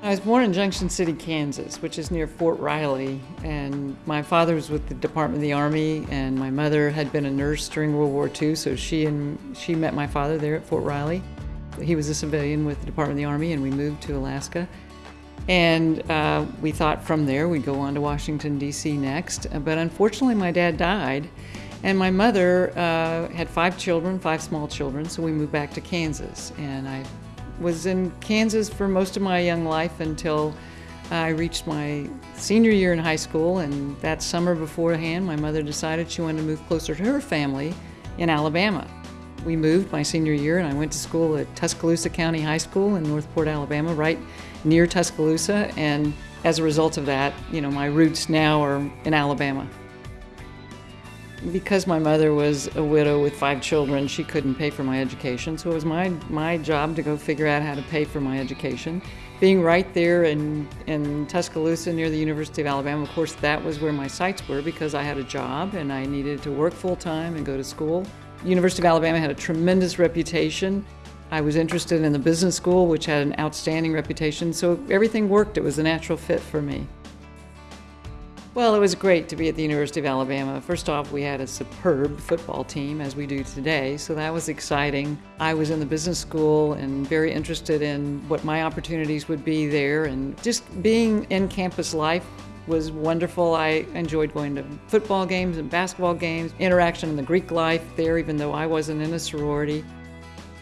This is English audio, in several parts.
I was born in Junction City, Kansas, which is near Fort Riley, and my father was with the Department of the Army, and my mother had been a nurse during World War II, so she and she met my father there at Fort Riley. He was a civilian with the Department of the Army, and we moved to Alaska. And uh, we thought from there we'd go on to Washington, D.C. next. But unfortunately, my dad died, and my mother uh, had five children, five small children, so we moved back to Kansas. And I was in Kansas for most of my young life until I reached my senior year in high school. And that summer beforehand, my mother decided she wanted to move closer to her family in Alabama. We moved my senior year, and I went to school at Tuscaloosa County High School in Northport, Alabama, right near Tuscaloosa. And as a result of that, you know, my roots now are in Alabama. Because my mother was a widow with five children, she couldn't pay for my education, so it was my, my job to go figure out how to pay for my education. Being right there in, in Tuscaloosa near the University of Alabama, of course, that was where my sights were because I had a job and I needed to work full time and go to school. University of Alabama had a tremendous reputation. I was interested in the business school, which had an outstanding reputation, so everything worked. It was a natural fit for me. Well, it was great to be at the University of Alabama. First off, we had a superb football team, as we do today, so that was exciting. I was in the business school and very interested in what my opportunities would be there, and just being in campus life was wonderful. I enjoyed going to football games and basketball games, interaction in the Greek life there, even though I wasn't in a sorority.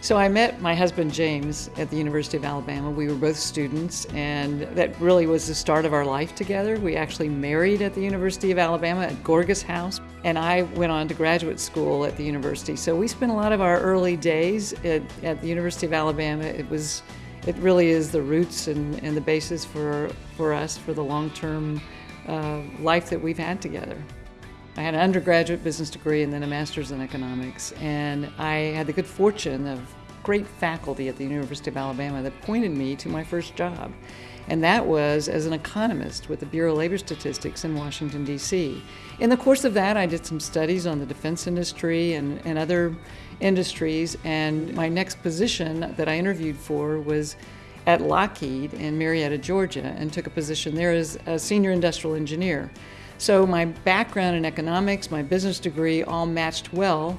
So I met my husband James at the University of Alabama. We were both students, and that really was the start of our life together. We actually married at the University of Alabama at Gorgas House, and I went on to graduate school at the university. So we spent a lot of our early days at, at the University of Alabama. It was, it really is the roots and, and the basis for, for us for the long-term uh, life that we've had together. I had an undergraduate business degree and then a master's in economics, and I had the good fortune of great faculty at the University of Alabama that pointed me to my first job. And that was as an economist with the Bureau of Labor Statistics in Washington, D.C. In the course of that, I did some studies on the defense industry and, and other industries, and my next position that I interviewed for was at Lockheed in Marietta, Georgia, and took a position there as a senior industrial engineer. So my background in economics, my business degree all matched well.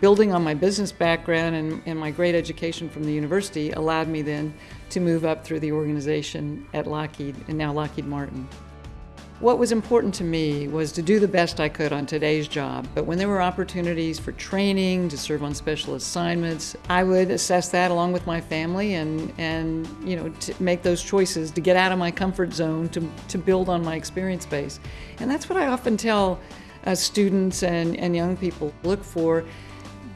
Building on my business background and, and, my great education from the university allowed me then to move up through the organization at Lockheed and now Lockheed Martin. What was important to me was to do the best I could on today's job, but when there were opportunities for training, to serve on special assignments, I would assess that along with my family and, and you know, to make those choices to get out of my comfort zone, to, to build on my experience base. And that's what I often tell uh, students and, and young people, look for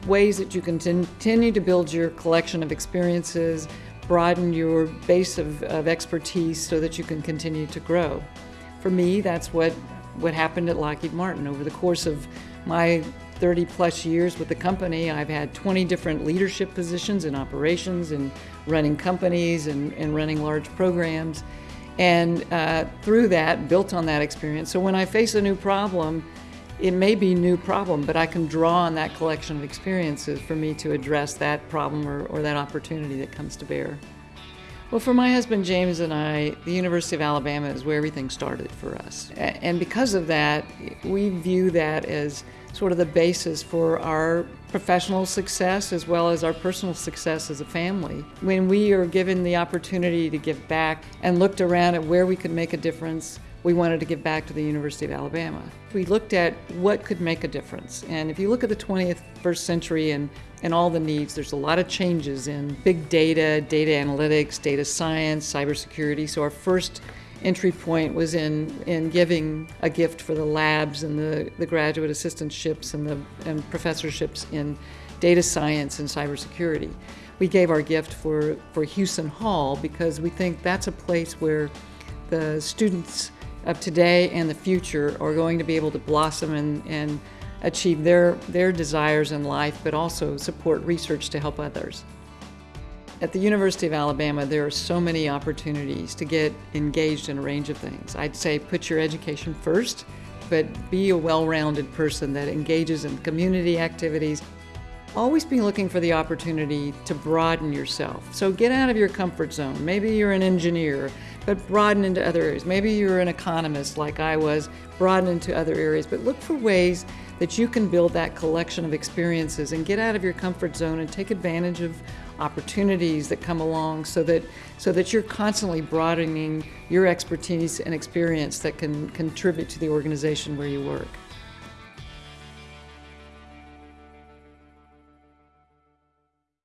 ways that you can continue to build your collection of experiences, broaden your base of, of expertise so that you can continue to grow for me, that's what, what happened at Lockheed Martin. Over the course of my 30 plus years with the company, I've had 20 different leadership positions in operations and running companies and, and running large programs. And uh, through that, built on that experience. So when I face a new problem, it may be a new problem, but I can draw on that collection of experiences for me to address that problem or, or that opportunity that comes to bear. Well, for my husband James and I, the University of Alabama is where everything started for us. And because of that, we view that as sort of the basis for our professional success as well as our personal success as a family. When we are given the opportunity to give back and looked around at where we could make a difference, we wanted to give back to the University of Alabama. We looked at what could make a difference. And if you look at the 21st century and, and all the needs, there's a lot of changes in big data, data analytics, data science, cybersecurity. So our first entry point was in, in giving a gift for the labs and the, the graduate assistantships and the and professorships in data science and cybersecurity. We gave our gift for, for Hewson Hall because we think that's a place where the students of today and the future are going to be able to blossom and, and achieve their, their desires in life, but also support research to help others. At the University of Alabama, there are so many opportunities to get engaged in a range of things. I'd say put your education first, but be a well-rounded person that engages in community activities. Always be looking for the opportunity to broaden yourself. So get out of your comfort zone. Maybe you're an engineer, but broaden into other areas. Maybe you're an economist like I was, broaden into other areas. But look for ways that you can build that collection of experiences and get out of your comfort zone and take advantage of opportunities that come along so that so that you're constantly broadening your expertise and experience that can contribute to the organization where you work.